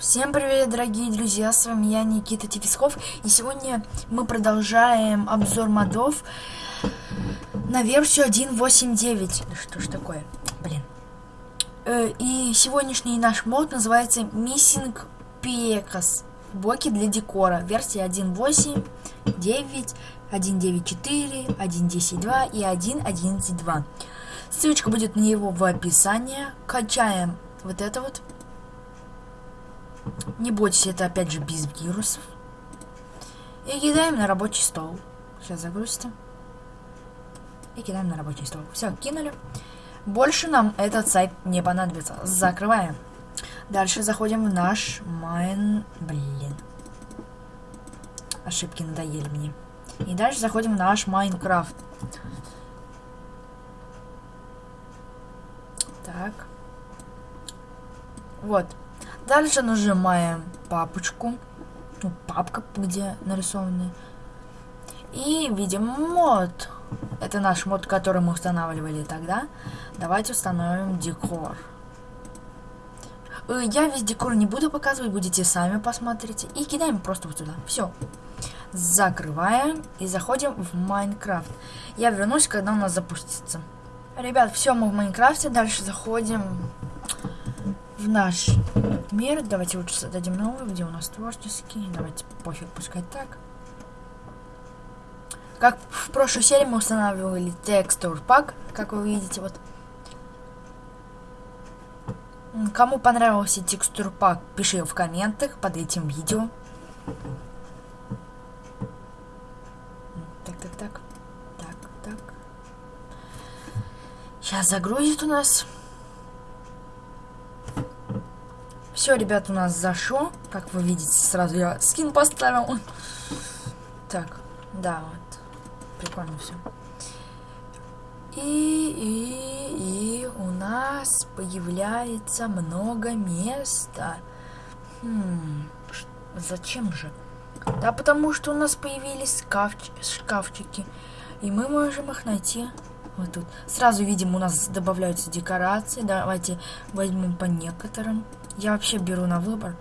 Всем привет, дорогие друзья, с вами я, Никита Тифисков, и сегодня мы продолжаем обзор модов на версию 1.8.9. Да что ж такое, блин. Э, и сегодняшний наш мод называется Missing Pecas. Блоки для декора. Версия 1.8, 9, 1.9.4, 1.10.2 и 1.11.2. Ссылочка будет на него в описании. Качаем вот это вот. Не бойтесь, это опять же без вирусов. И кидаем на рабочий стол. Сейчас загрузится. И кидаем на рабочий стол. Все, кинули. Больше нам этот сайт не понадобится. Закрываем. Дальше заходим в наш Mine... Блин. Ошибки надоели мне. И дальше заходим в наш Minecraft. Так. Вот. Дальше нажимаем папочку. Ну, папка, где нарисованы. И видим мод. Это наш мод, который мы устанавливали тогда. Давайте установим декор. Э, я весь декор не буду показывать, будете сами посмотрите. И кидаем просто вот сюда. Все. Закрываем и заходим в Майнкрафт. Я вернусь, когда у нас запустится. Ребят, все, мы в Майнкрафте. Дальше заходим в наш мир. Давайте лучше создадим новый, где у нас творческий. Давайте пофиг, пускай так. Как в прошлой серии мы устанавливали текстур пак, как вы видите, вот. Кому понравился текстур пак, пиши в комментах под этим видео. Так, так, так. Так, так. Сейчас загрузит у нас. Все, ребят, у нас зашло. Как вы видите, сразу я скин поставил. Так, да, вот. Прикольно все. И, и, и у нас появляется много места. Хм, зачем же? Да потому что у нас появились шкафч шкафчики. И мы можем их найти вот тут. Сразу видим, у нас добавляются декорации. Давайте возьмем по некоторым. Я вообще беру на выбор.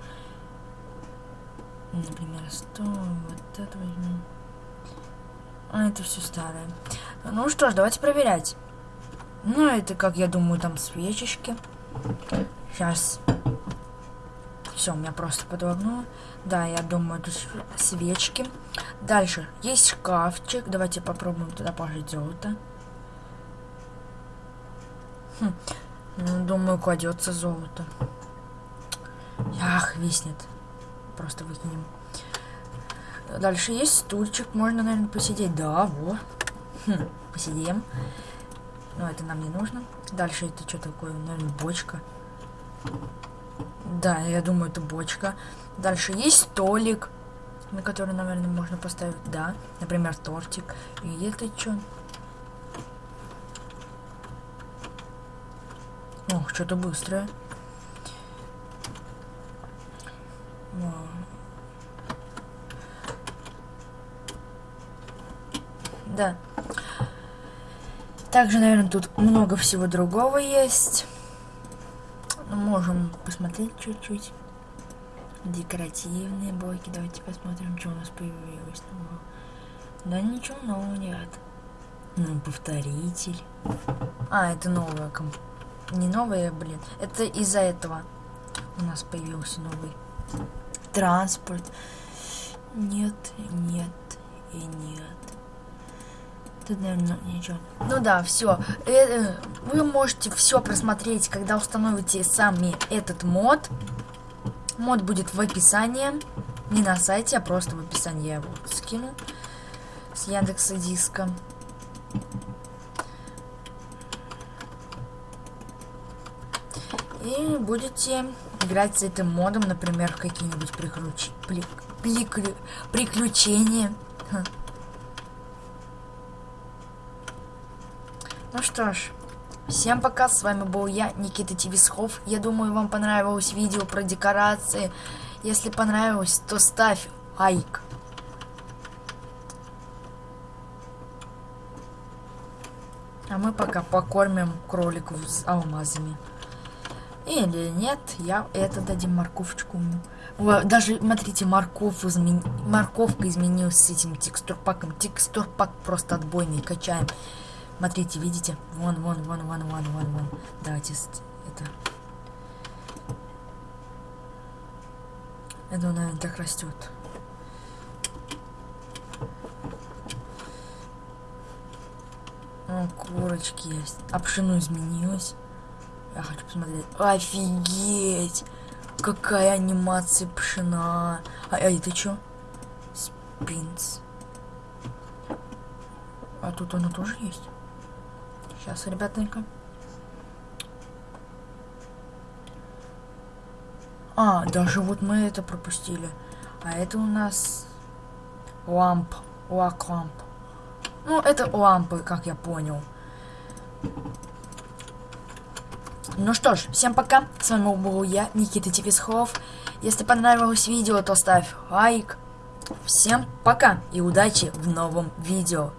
Например, 100, вот это возьму. А это все старое. Ну что ж, давайте проверять. Ну, это, как я думаю, там свечечки. Сейчас. Все, у меня просто подогнуло. Да, я думаю, это свечки. Дальше. Есть шкафчик. Давайте попробуем туда положить золото. Хм. Ну, думаю, кладется золото. Ах, виснет. Просто выкинем. Дальше есть стульчик. Можно, наверное, посидеть. Да, вот. Хм, посидим. Но это нам не нужно. Дальше это что такое? Наверное, бочка. Да, я думаю, это бочка. Дальше есть столик, на который, наверное, можно поставить, да. Например, тортик. И это что? Ох, что-то быстрое. Да. Также, наверное, тут много всего другого есть. Ну, можем посмотреть чуть-чуть. Декоративные блоки. Давайте посмотрим, что у нас появилось нового. Да ничего нового нет. Ну, повторитель. А, это новая комп... Не новая, блин. Это из-за этого у нас появился новый транспорт. Нет, нет и нет. Тут, наверное, ничего. Ну да, все. Э, вы можете все просмотреть, когда установите сами этот мод. Мод будет в описании. Не на сайте, а просто в описании я его скину. С Яндекса Диска. И будете играть с этим модом, например, в какие-нибудь приключ... при... Приклю... приключения. Ну что ж, всем пока, с вами был я, Никита Тивисхов. Я думаю, вам понравилось видео про декорации. Если понравилось, то ставь лайк. А мы пока покормим кроликов с алмазами. Или нет, я это дадим морковочку. Даже, смотрите, морков измен... морковка изменилась с этим текстурпаком. Текстурпак просто отбойный, качаем. Смотрите, видите? Вон, вон, вон, вон, вон, вон, вон. Давайте это... Это, наверное, так растет. О, курочки есть. А пшено изменилось. Я хочу посмотреть. Офигеть! Какая анимация пшена. А, а это что? Спинс. А тут оно тоже есть. Сейчас, ребятонька. А, даже вот мы это пропустили. А это у нас ламп. Лак ламп. Ну, это лампы, как я понял. Ну что ж, всем пока. С вами был я, Никита Типисхов. Если понравилось видео, то ставь лайк. Всем пока и удачи в новом видео.